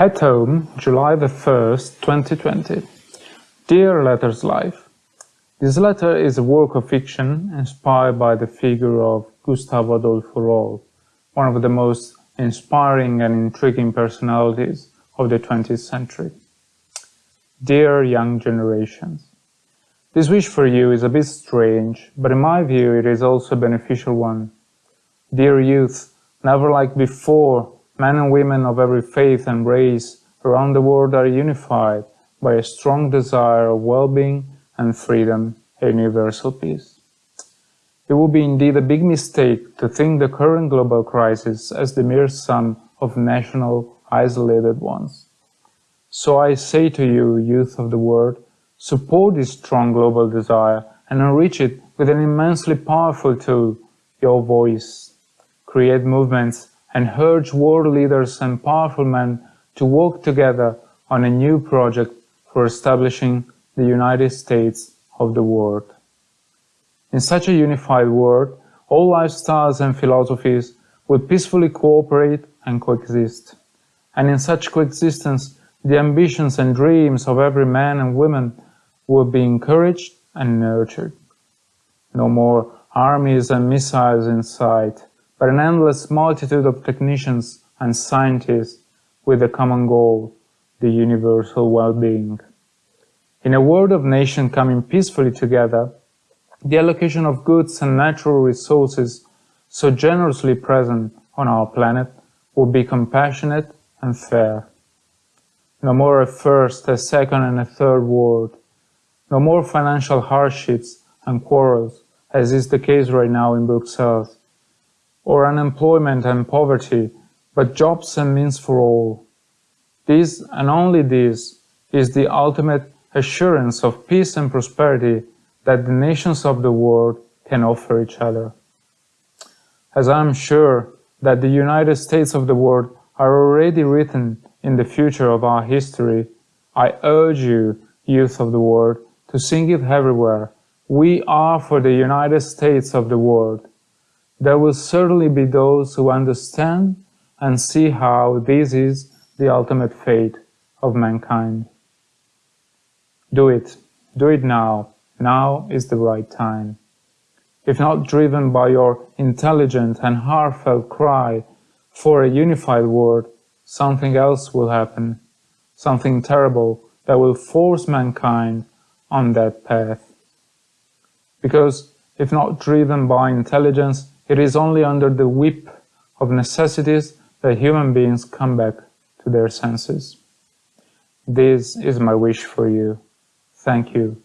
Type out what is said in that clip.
At Home, July the 1st, 2020. Dear Letters Life, This letter is a work of fiction inspired by the figure of Gustavo Adolfo Rol, one of the most inspiring and intriguing personalities of the 20th century. Dear young generations, this wish for you is a bit strange, but in my view it is also a beneficial one. Dear youth, never like before, men and women of every faith and race around the world are unified by a strong desire of well-being and freedom and universal peace. It would be indeed a big mistake to think the current global crisis as the mere sum of national isolated ones. So I say to you, youth of the world, support this strong global desire and enrich it with an immensely powerful tool, your voice. Create movements and urge world leaders and powerful men to work together on a new project for establishing the United States of the world. In such a unified world, all lifestyles and philosophies will peacefully cooperate and coexist. And in such coexistence, the ambitions and dreams of every man and woman will be encouraged and nurtured. No more armies and missiles in sight, but an endless multitude of technicians and scientists with a common goal, the universal well-being. In a world of nations coming peacefully together, the allocation of goods and natural resources so generously present on our planet will be compassionate and fair. No more a first, a second and a third world. No more financial hardships and quarrels, as is the case right now in Brussels or unemployment and poverty, but jobs and means for all. This and only this is the ultimate assurance of peace and prosperity that the nations of the world can offer each other. As I am sure that the United States of the world are already written in the future of our history, I urge you, youth of the world, to sing it everywhere. We are for the United States of the world. There will certainly be those who understand and see how this is the ultimate fate of mankind. Do it. Do it now. Now is the right time. If not driven by your intelligent and heartfelt cry for a unified world, something else will happen, something terrible that will force mankind on that path. Because if not driven by intelligence, it is only under the whip of necessities that human beings come back to their senses. This is my wish for you. Thank you.